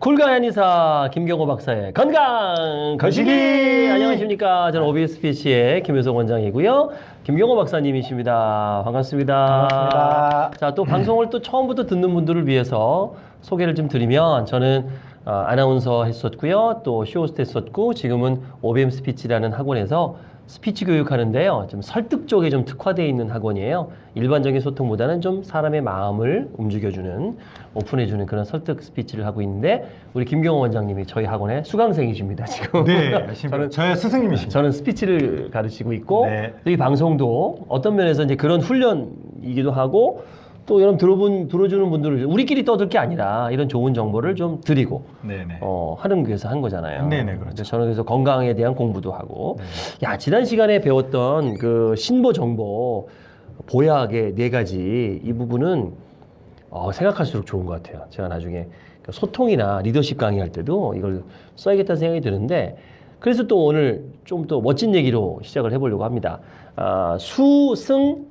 Cool guy 한의사 김경호 박사의 건강 거시기. 안녕하십니까. 저는 OBM 스피치의 김효석 원장이고요. 김경호 박사님이십니다. 반갑습니다. 반갑습니다. 자 또 방송을 또 처음부터 듣는 분들을 위해서 소개를 좀 드리면 저는 어, 아나운서 했었고요. 또 쇼호스트 했었고 지금은 OBM 스피치라는 학원에서 스피치 교육하는데요. 좀 설득 쪽에 좀 특화되어 있는 학원이에요. 일반적인 소통보다는 좀 사람의 마음을 움직여주는, 오픈해주는 그런 설득 스피치를 하고 있는데, 우리 김경호 원장님이 저희 학원의 수강생이십니다, 지금. 네, 저는, 저의 스승님이십니다. 저는 스피치를 가르치고 있고, 네. 이 방송도 어떤 면에서 이제 그런 훈련이기도 하고, 또 여러분 들어본, 들어주는 분들을 우리끼리 떠들 게 아니라 이런 좋은 정보를 좀 드리고, 네네. 어, 하는 위해서 한 거잖아요. 네네, 그렇죠. 저는 그래서 건강에 대한 공부도 하고, 네. 야 지난 시간에 배웠던 그 신보 정보 보약의 네 가지 이 부분은 어, 생각할수록 좋은 것 같아요. 제가 나중에 그 소통이나 리더십 강의할 때도 이걸 써야겠다는 생각이 드는데 그래서 또 오늘 좀 또 멋진 얘기로 시작을 해보려고 합니다. 아, 수승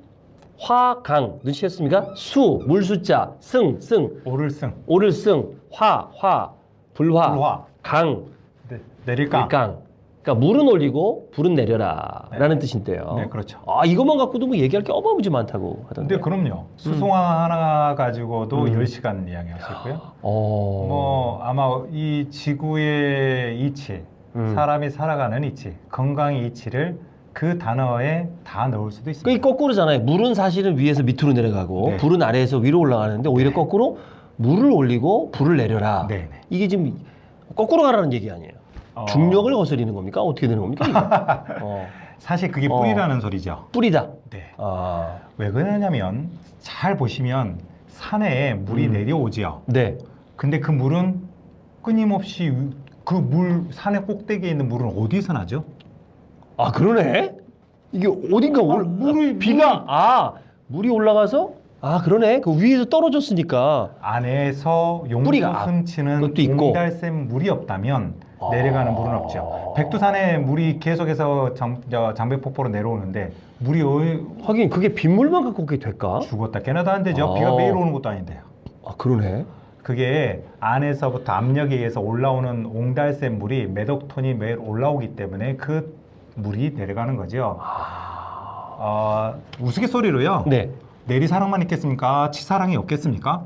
화 강 눈치챘습니까? 수 물수자 승 승 오를 승, 오를 승 화 화 불화, 불화. 강 네. 내릴까? 일강. 그러니까 물은 올리고 불은 내려라라는 뜻인데요. 네, 그렇죠. 아 이것만 갖고도 뭐 얘기할 게 어마무지 많다고 하던데. 근데 그럼요. 수송화 하나 가지고도 음. 10시간 이야기할 수 있고요. 어. 뭐 아마 이 지구의 이치, 음. 사람이 살아가는 이치, 건강의 이치를 그 단어에 다 넣을 수도 있습니다. 그게 거꾸로잖아요. 물은 사실은 위에서 밑으로 내려가고 네. 불은 아래에서 위로 올라가는데 오히려 거꾸로 물을 올리고 불을 내려라. 네네. 이게 지금 거꾸로 가라는 얘기 아니에요. 어, 중력을 거스리는 겁니까? 어떻게 되는 겁니까? 어. 사실 그게 어. 뿌리라는 소리죠. 뿌리다. 네. 아. 왜 그러냐면 잘 보시면 산에 물이 음. 내려오지요. 네. 근데 그 물은 끊임없이 그 물 산의 꼭대기에 있는 물은 어디서 나죠? 아 그러네. 이게 어딘가 올 아, 물이- 비가 아 물이 올라가서 아 그러네. 그 위에서 떨어졌으니까 안에서 뿌리가 용솟음 치는 그것도 있고. 옹달샘 물이 없다면 아. 내려가는 물은 없죠. 백두산에 물이 계속해서 장, 저 장배폭포로 내려오는데 물이 어, 하긴 그게 빗물만 갖고 그게 될까? 죽었다 깨나도 안 되죠. 아. 비가 매일 오는 것도 아닌데요. 아 그러네. 그게 안에서부터 압력에 의해서 올라오는 옹달샘 물이 매덕 톤이 매일 올라오기 때문에 그 물이 내려가는 거죠. 어, 우스갯소리로요. 네. 내리사랑만 있겠습니까? 치사랑이 없겠습니까?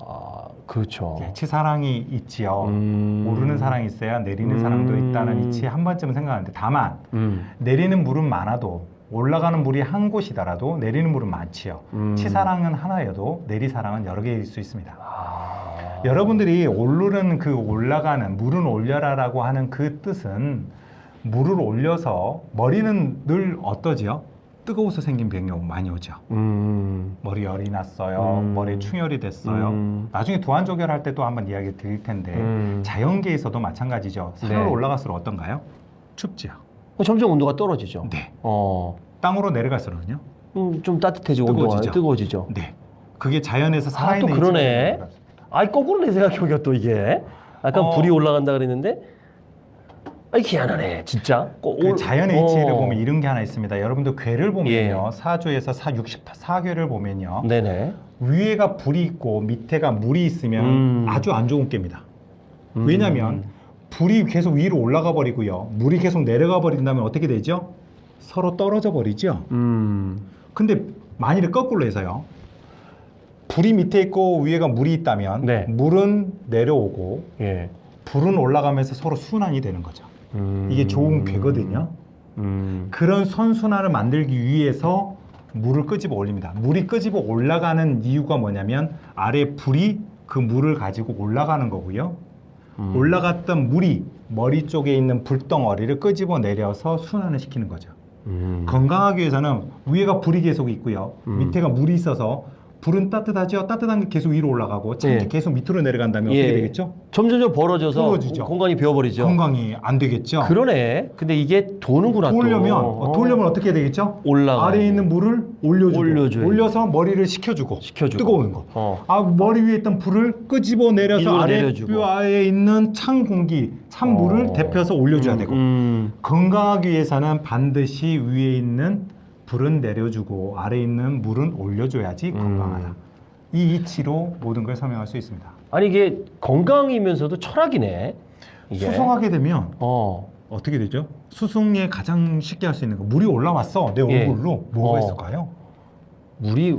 아 그렇죠. 예, 치사랑이 있지요. 음. 오르는 사랑이 있어야 내리는 음. 사랑도 있다는 이치에 한 번쯤은 생각하는데 다만 음. 내리는 물은 많아도 올라가는 물이 한 곳이더라도 내리는 물은 많지요. 음. 치사랑은 하나여도 내리사랑은 여러 개일 수 있습니다. 아. 여러분들이 오르는 그 올라가는 물은 올려라라고 하는 그 뜻은 물을 올려서 머리는 늘 어떠지요? 뜨거워서 생긴 병이 많이 오죠. 음. 머리 열이 났어요. 음. 머리에 충혈이 됐어요. 음. 나중에 두한조결 할 때도 한번 이야기 드릴 텐데 음. 자연계에서도 마찬가지죠. 산을 네. 올라갈수록 어떤가요? 춥지요. 어, 점점 온도가 떨어지죠. 네. 어. 땅으로 내려갈수록은요. 음, 좀 따뜻해지고 온도가 뜨거워지죠. 뜨거워지죠. 네. 그게 자연에서 아, 살아있는 또 그러네. 아이 거꾸로 내 생각해보니까 또 이게 약간 어. 불이 올라간다 그랬는데 아이 희한하네 진짜. 꼭그 올- 자연의 이치를 어. 보면 이런 게 하나 있습니다. 여러분들 괴를 보면요. 예. 사조에서 사 64괴를 보면요. 네네. 위에가 불이 있고 밑에가 물이 있으면 음. 아주 안 좋은 깹니다. 음. 왜냐하면 불이 계속 위로 올라가 버리고요. 물이 계속 내려가 버린다면 어떻게 되죠? 서로 떨어져 버리죠. 음. 근데 만일에 거꾸로 해서요. 불이 밑에 있고 위에가 물이 있다면 네. 물은 내려오고 예. 불은 올라가면서 서로 순환이 되는 거죠. 음. 이게 좋은 괴거든요. 음. 그런 선순환을 만들기 위해서 물을 끄집어 올립니다. 물이 끄집어 올라가는 이유가 뭐냐면 아래 불이 그 물을 가지고 올라가는 거고요. 음. 올라갔던 물이 머리 쪽에 있는 불덩어리를 끄집어 내려서 순환을 시키는 거죠. 음. 건강하기 위해서는 위에가 불이 계속 있고요. 음. 밑에가 물이 있어서 불은 따뜻하죠. 따뜻한 게 계속 위로 올라가고 찬게 예. 계속 밑으로 내려간다면 예. 어떻게 되겠죠? 점점점 벌어져서 부러지죠. 공간이 비어버리죠. 건강이 안 되겠죠. 그러네. 근데 이게 도는구나 또. 돌려면 어, 돌려면 어떻게 되겠죠? 올라가. 아래에 있는 물을 올려주고 올려줘야지. 올려서 머리를 식혀주고 식혀주고. 뜨거운 거. 어. 아 머리 위에 있던 불을 끄집어 내려서 아래 내려주고. 뼈 아래에 있는 찬 공기, 찬 물을 어. 데펴서 올려줘야 음, 되고 음. 건강하기 위해서는 반드시 위에 있는 불은 내려주고 아래에 있는 물은 올려줘야지 음. 건강하다. 이 이치로 모든 걸 설명할 수 있습니다. 아니 이게 건강이면서도 철학이네. 이게. 수송하게 되면 어. 어떻게 되죠? 수송에 가장 쉽게 할 수 있는 거 물이 올라왔어 내 예. 얼굴로 뭐가 어. 있을까요? 물이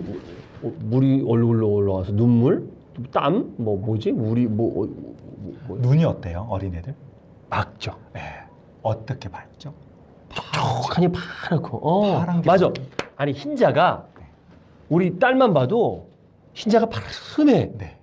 어, 물이 얼굴로 올라와서 눈물, 땀, 뭐 뭐지? 물이 뭐, 어, 뭐, 뭐 눈이 어때요 어린애들? 막죠. 예. 어떻게 밝죠? 촉촉하니 파랗고. 어. 파란 게 맞아. 아니 흰자가 우리 딸만 봐도 흰자가 파랗네.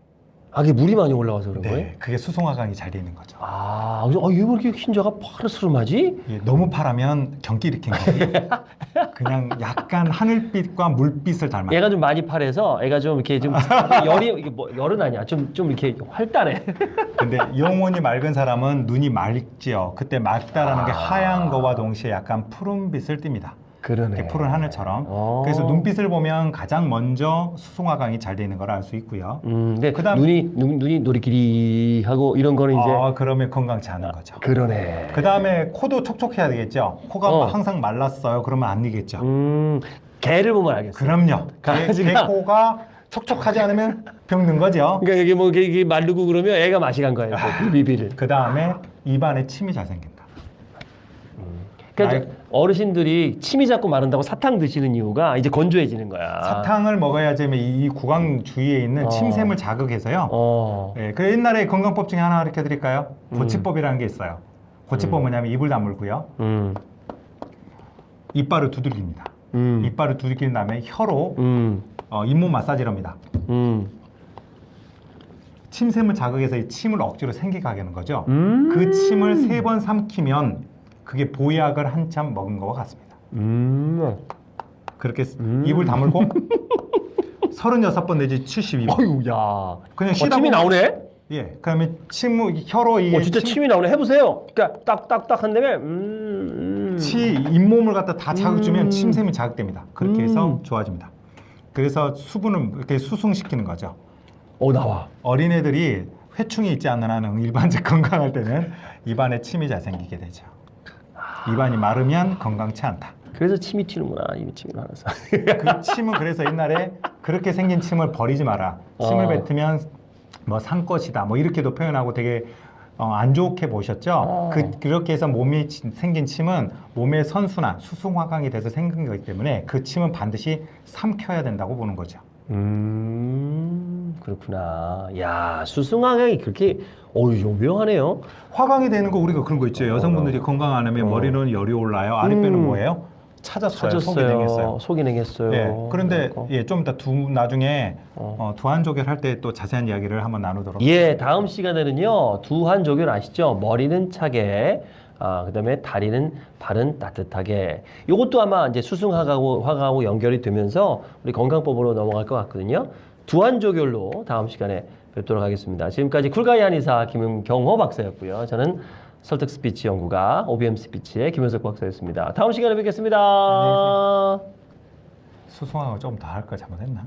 네. 아, 이게 물이 많이 올라와서 그런 거예요? 네. 그게 수송화강이 잘돼 있는 거죠. 아, 그래서 아, 얘왜 이렇게 흰자가 파르스름하지? 예, 너무 파라면 경기 일으킨 거예요. 그냥 약간 하늘빛과 물빛을 닮았. 얘가 좀 많이 파래서 애가 좀 이렇게 좀 열이 이게 뭐 열은 아니야. 좀 좀 이렇게 활달해. 근데 영혼이 맑은 사람은 눈이 맑지요. 그때 맑다라는 게 아. 하얀 거와 동시에 약간 푸른빛을 띱니다. 그러네. 푸른 하늘처럼. 어. 그래서 눈빛을 보면 가장 먼저 수송화강이 잘돼 있는 걸 알 수 있고요. 음, 근데 그다음- 눈이 눈, 눈이 노리끼리 하고 이런 거는 이제 아, 그러면 건강치 않은 거죠. 그러네. 그 다음에 코도 촉촉해야 되겠죠. 코가 어. 항상 말랐어요. 그러면 안 되겠죠. 음, 개를 보면 알겠어. 그럼요. 개, 개 코가 촉촉하지 않으면 병든 거죠. 그러니까 이게 뭐 이게, 마르고 그러면 애가 맛이 간 거예요. 그 비비비를. 그 다음에 입안에 침이 잘 생긴다. 그러니까 이제 어르신들이 침이 자꾸 마른다고 사탕 드시는 이유가 이제 건조해지는 거야. 사탕을 먹어야지 이 구강 주위에 있는 어. 침샘을 자극해서요. 어. 예, 그 옛날에 건강법 중에 하나 가르쳐 드릴까요? 음. 고치법이라는 게 있어요. 고치법 음. 뭐냐면 입을 다물고요. 음. 이빨을 두들깁니다. 음. 이빨을 두들긴 다음에 혀로 음. 어, 잇몸 마사지를 합니다. 음. 침샘을 자극해서 이 침을 억지로 생기게 하는 거죠. 음. 그 침을 세 번 삼키면 그게 보약을 한참 먹은 것과 같습니다. 음. 그렇게 음. 입을 다물고 36번 내지 72번. 어유 야. 그냥 어, 쉬다 침이 나오네. 예. 그러면 침 혀로 이 어, 진짜 침 이 나오네. 해 보세요. 그러니까 딱딱딱 한 다음에 음. 음. 치 잇몸을 갖다 다 자극 주면 음. 침샘이 자극됩니다. 그렇게 음. 해서 좋아집니다. 그래서 수분을 이렇게 수승시키는 거죠. 어 나와. 어린애들이 회충이 있지 않는 한은 일반적 건강할 때는 입안에 침이 잘 생기게 되죠. 입안이 마르면 건강치 않다. 그래서 침이 튀는구나. 이 침이 많아서. 그 침은 그래서 옛날에 그렇게 생긴 침을 버리지 마라. 침을 어. 뱉으면 뭐 산 것이다. 뭐 이렇게도 표현하고 되게 어, 안 좋게 보셨죠. 어. 그, 그렇게 해서 몸이 치- 생긴 침은 몸의 선순환, 수승화강이 돼서 생긴 거기 때문에 그 침은 반드시 삼켜야 된다고 보는 거죠. 음 그렇구나. 야 수승화강이 그렇게 어유 요묘하네요. 화강이 되는 거 우리가 그런 거 있죠. 여성분들이 어. 건강 안 하면 어. 머리는 열이 올라요. 아랫배는 음. 뭐예요? 찾았어요. 속이 찾았어요. 냉했어요. 속이 냉했어요. 예. 그런데 그래갖고. 예, 좀 이따 두 나중에 어. 어, 두한조결 할 때 또 자세한 이야기를 한번 나누도록 예, 다음 시간에는요 두한 조결 아시죠? 머리는 차게, 아 그다음에 다리는 발은 따뜻하게. 이것도 아마 이제 수승화하고 화가하고 연결이 되면서 우리 건강법으로 넘어갈 것 같거든요. 두한족열로 다음 시간에 뵙도록 하겠습니다. 지금까지 Cool guy 한의사 김경호 박사였고요. 저는 설득 스피치 연구가 OBM 스피치의 김효석 박사였습니다. 다음 시간에 뵙겠습니다. 수승화가 조금 더할걸 잘못했나?